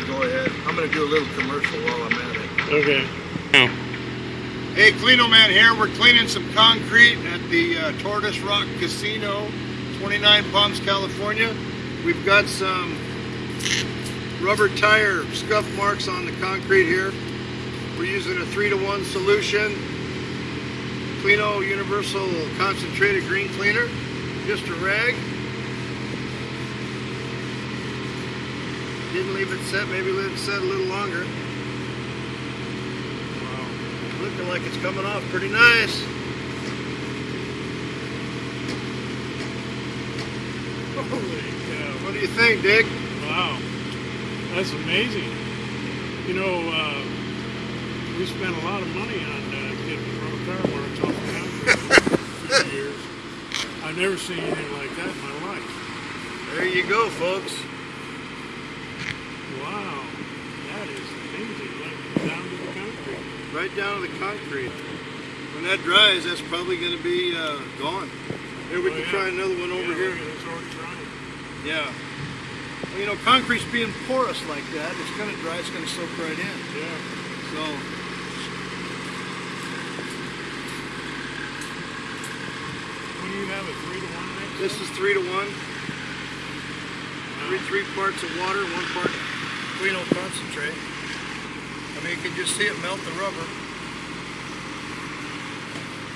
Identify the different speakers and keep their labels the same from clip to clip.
Speaker 1: to go ahead. I'm going to do a little commercial while I'm at it.
Speaker 2: Okay.
Speaker 1: Hey, Cleano Man here. We're cleaning some concrete at the uh, Tortoise Rock Casino, 29 Palms, California. We've got some rubber tire scuff marks on the concrete here. We're using a 3 to 1 solution. Cleano Universal Concentrated Green Cleaner. Just a rag. Didn't leave it set, maybe let it set a little longer. Wow. Looking like it's coming off pretty nice.
Speaker 2: Holy cow.
Speaker 1: What do you think, Dick?
Speaker 2: Wow. That's amazing. You know, uh, we spent a lot of money on uh, getting rubber tire marks off the for years. I've never seen anything like that in my life.
Speaker 1: There you go, folks.
Speaker 2: Wow. That is amazing. Like down to the concrete.
Speaker 1: Right down to the concrete. When that dries, that's probably going to be uh, gone. Here, we
Speaker 2: Oh,
Speaker 1: can
Speaker 2: yeah.
Speaker 1: try another one over
Speaker 2: yeah,
Speaker 1: here.
Speaker 2: look It's already drying.
Speaker 1: Yeah. Well, you know, concrete's being porous like that. It's going to dry. It's going to soak right in.
Speaker 2: Yeah.
Speaker 1: So,
Speaker 2: What do you have, a three to one mix?
Speaker 1: this is three to one. Three, three parts of water, one part Cleano concentrate. I can just see it melt the rubber.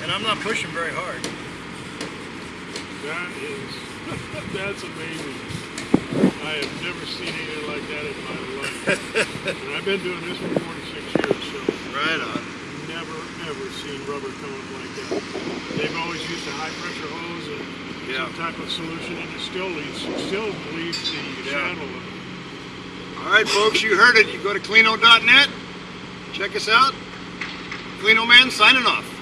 Speaker 1: And I'm not pushing very hard.
Speaker 2: That is, that's amazing. I have never seen anything like that in my life. and I've been doing this for 46 years, so
Speaker 1: Right on.
Speaker 2: never, ever seen rubber come up like that. They've always used a high pressure hose and
Speaker 1: Yeah.
Speaker 2: some type of solution, and it still leaves, still leaves the
Speaker 1: Yeah.
Speaker 2: it.
Speaker 1: All right, folks, you heard it. You go to Cleano.net. Check us out. Cleano Man signing off.